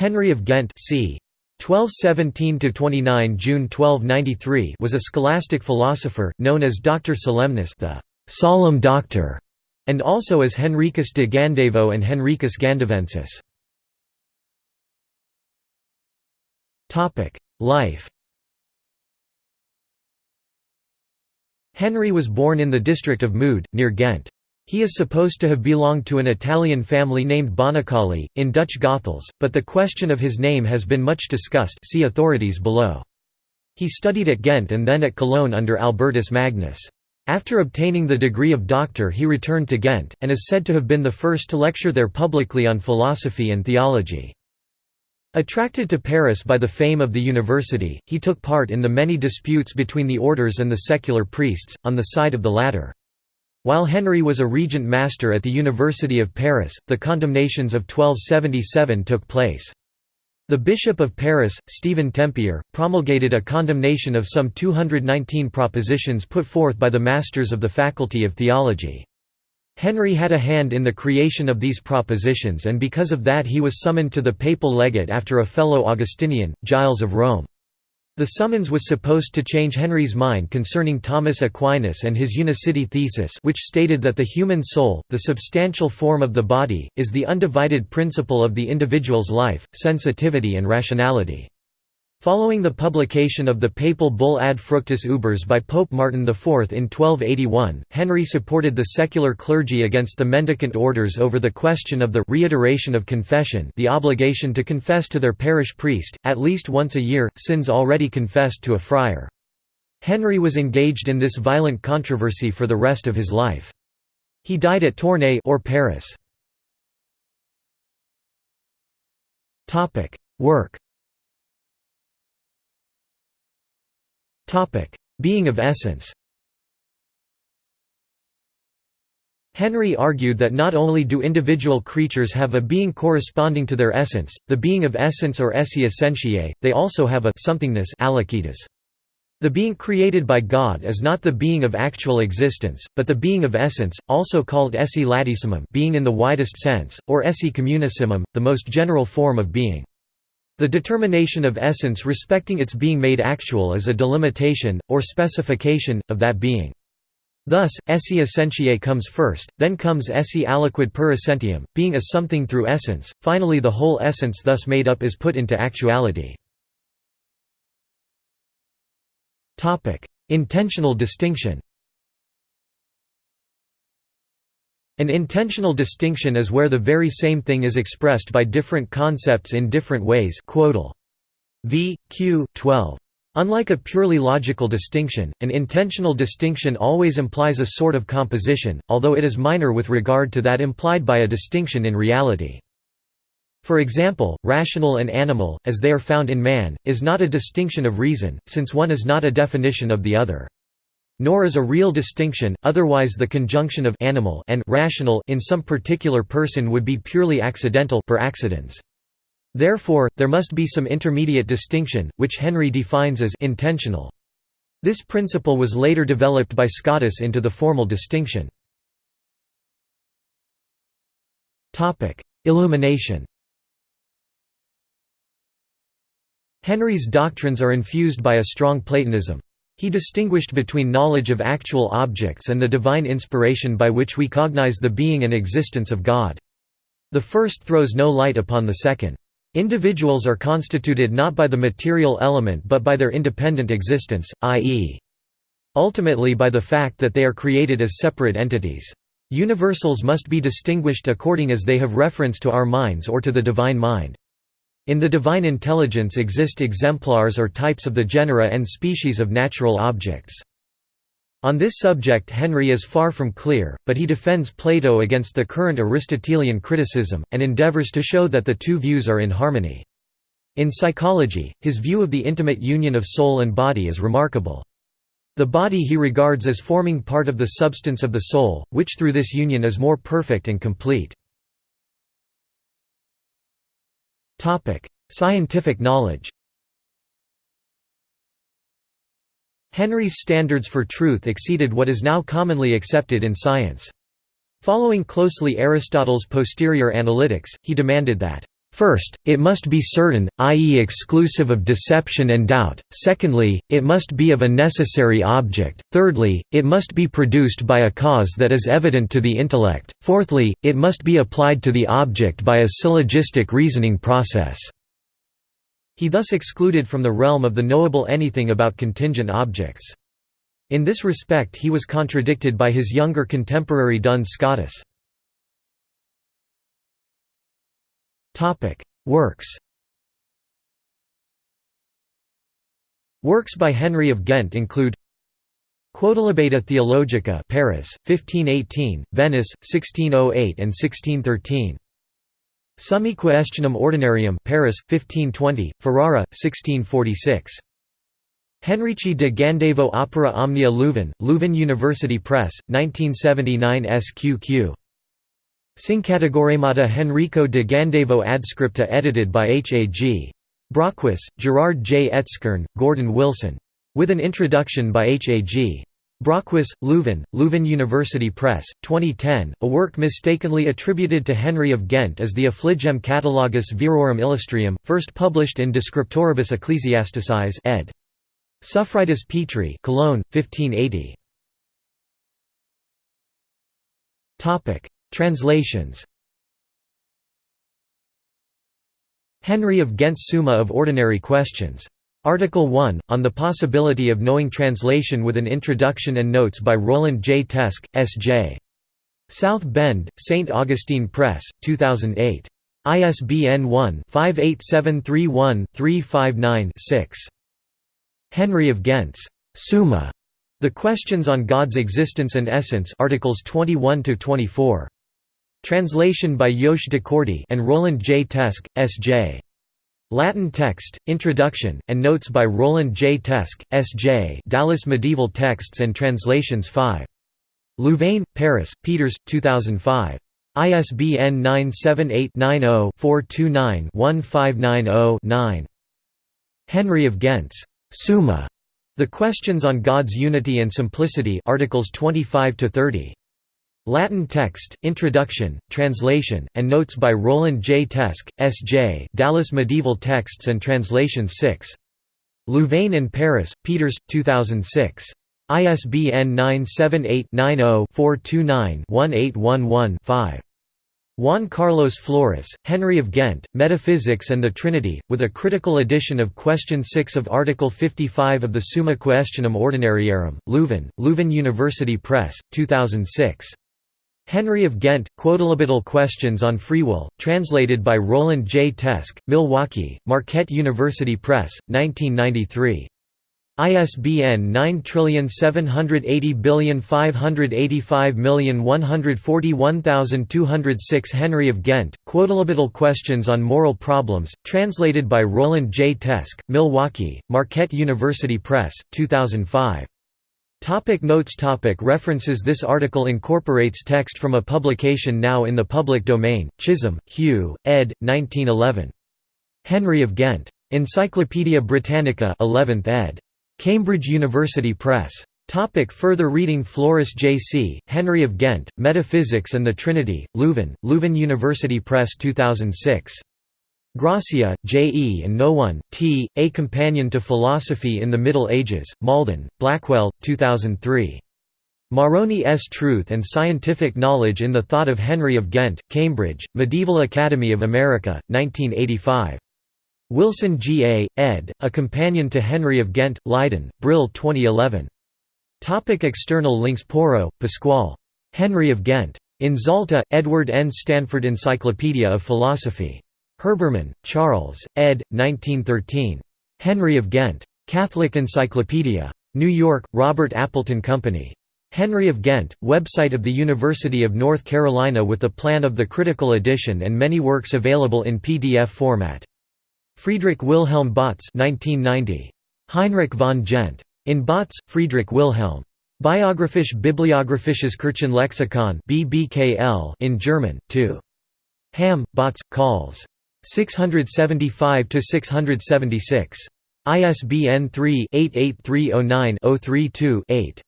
Henry of Ghent c. 1217–29 June 1293 was a scholastic philosopher, known as Doctor Solemnis the «solemn doctor», and also as Henricus de Gandavo and Henricus Gandavensis. Life Henry was born in the district of Mude, near Ghent. He is supposed to have belonged to an Italian family named Bonicolli, in Dutch Goethals, but the question of his name has been much discussed see authorities below. He studied at Ghent and then at Cologne under Albertus Magnus. After obtaining the degree of doctor he returned to Ghent, and is said to have been the first to lecture there publicly on philosophy and theology. Attracted to Paris by the fame of the university, he took part in the many disputes between the orders and the secular priests, on the side of the latter. While Henry was a regent master at the University of Paris, the condemnations of 1277 took place. The Bishop of Paris, Stephen Tempier, promulgated a condemnation of some 219 propositions put forth by the masters of the Faculty of Theology. Henry had a hand in the creation of these propositions and because of that he was summoned to the papal legate after a fellow Augustinian, Giles of Rome. The summons was supposed to change Henry's mind concerning Thomas Aquinas and his unicity thesis which stated that the human soul, the substantial form of the body, is the undivided principle of the individual's life, sensitivity and rationality. Following the publication of the papal bull Ad Fructus Uberes by Pope Martin IV in 1281, Henry supported the secular clergy against the mendicant orders over the question of the reiteration of confession the obligation to confess to their parish priest, at least once a year, sins already confessed to a friar. Henry was engaged in this violent controversy for the rest of his life. He died at Tournai or Paris. Work Being of essence. Henry argued that not only do individual creatures have a being corresponding to their essence, the being of essence or esse essentiae, they also have a somethingness The being created by God is not the being of actual existence, but the being of essence, also called esse latissimum being in the widest sense, or esse communissimum, the most general form of being. The determination of essence respecting its being made actual is a delimitation, or specification, of that being. Thus, esse essentiae comes first, then comes esse aliquid per essentiam, being a something through essence, finally the whole essence thus made up is put into actuality. Intentional distinction An intentional distinction is where the very same thing is expressed by different concepts in different ways. V. Q. 12. Unlike a purely logical distinction, an intentional distinction always implies a sort of composition, although it is minor with regard to that implied by a distinction in reality. For example, rational and animal, as they are found in man, is not a distinction of reason, since one is not a definition of the other. Nor is a real distinction, otherwise the conjunction of animal and rational in some particular person would be purely accidental per accidens. Therefore, there must be some intermediate distinction, which Henry defines as intentional. This principle was later developed by Scotus into the formal distinction. Illumination Henry's doctrines are infused by a strong Platonism. He distinguished between knowledge of actual objects and the divine inspiration by which we cognize the being and existence of God. The first throws no light upon the second. Individuals are constituted not by the material element but by their independent existence, i.e. ultimately by the fact that they are created as separate entities. Universals must be distinguished according as they have reference to our minds or to the divine mind. In the divine intelligence exist exemplars or types of the genera and species of natural objects. On this subject Henry is far from clear, but he defends Plato against the current Aristotelian criticism, and endeavors to show that the two views are in harmony. In psychology, his view of the intimate union of soul and body is remarkable. The body he regards as forming part of the substance of the soul, which through this union is more perfect and complete. Scientific knowledge Henry's standards for truth exceeded what is now commonly accepted in science. Following closely Aristotle's posterior analytics, he demanded that First, it must be certain, i.e. exclusive of deception and doubt, secondly, it must be of a necessary object, thirdly, it must be produced by a cause that is evident to the intellect, fourthly, it must be applied to the object by a syllogistic reasoning process." He thus excluded from the realm of the knowable anything about contingent objects. In this respect he was contradicted by his younger contemporary Duns Scotus. Works Works by Henry of Ghent include Quodlibeta Theologica Paris, 1518, Venice, 1608 and 1613 Summa Quaestionum Ordinarium Paris, 1520, Ferrara, 1646 Henrici de Gandavo Opera Omnia Leuven, Leuven University Press, 1979 SQQ Syncategoremata Henrico de Gandavo Adscripta edited by H. A. G. Braakhuis, Gerard J. Etzkorn, Gordon Wilson. With an introduction by H. A. G. Braakhuis, Leuven, Leuven University Press, 2010, a work mistakenly attributed to Henry of Ghent as the Affligem Catalogus Virorum Illustrium, first published in De Scriptoribus Ecclesiasticis ed. Suffridus Petri Cologne, 1580. Translations Henry of Ghent's Summa of Ordinary Questions. Article 1, on the possibility of knowing translation with an introduction and notes by Roland J. Teske, S.J. South Bend, St. Augustine Press, 2008. ISBN 1-58731-359-6. Henry of Ghent's Summa, The Questions on God's Existence and Essence Articles 21 to 24. Translation by Jos Decorte and Roland J. Teske, S.J. Latin text, introduction, and notes by Roland J. Teske, S.J. Dallas Medieval Texts and Translations 5. Louvain, Paris, Peeters, 2005. ISBN 978-90-429-1590-9. Henry of Ghent's Summa. The Questions on God's Unity and Simplicity Articles 25 to 30. Latin text, introduction, translation, and notes by Roland J. Teske, S.J. Dallas Medieval Texts and Translations 6. Louvain and Paris, Peeters, 2006. ISBN 978-90-429-1811-5. Juan Carlos Flores, Henry of Ghent, Metaphysics and the Trinity, with a critical edition of Question 6 of Article 55 of the Summa Questionum Ordinariarum, Leuven, Leuven University Press, 2006. Henry of Ghent, Quodlibetal Questions on Free Will, translated by Roland J. Teske, Milwaukee, Marquette University Press, 1993. ISBN 9780585141206 Henry of Ghent, Quodlibetal Questions on Moral Problems, translated by Roland J. Teske, Milwaukee, Marquette University Press, 2005. Topic notes topic References This article incorporates text from a publication now in the public domain, Chisholm, Hugh, ed. 1911. Henry of Ghent. Encyclopædia Britannica 11th ed. Cambridge University Press. Topic further reading Flores J.C., Henry of Ghent, Metaphysics and the Trinity, Leuven, Leuven University Press 2006. Gracia, J. E. and Noone, T. A Companion to Philosophy in the Middle Ages, Malden, Blackwell, 2003. Marrone S. Truth and Scientific Knowledge in the Thought of Henry of Ghent, Cambridge, Medieval Academy of America, 1985. Wilson G. A., ed., A Companion to Henry of Ghent, Leiden, Brill 2011. Topic external links Porro, Pasquale. Henry of Ghent. In Zalta, Edward N. Stanford Encyclopedia of Philosophy. Herbermann, Charles, ed. 1913. Henry of Ghent. Catholic Encyclopedia. New York, Robert Appleton Company. Henry of Ghent, website of the University of North Carolina with the plan of the critical edition and many works available in PDF format. Friedrich Wilhelm Bautz 1990. Heinrich von Gent. In Bautz, Friedrich Wilhelm. Biographisch Bibliographisches Kirchenlexikon BBKL in German, 2. Hamm, Bautz, calls. 675–676. ISBN 3-88309-032-8.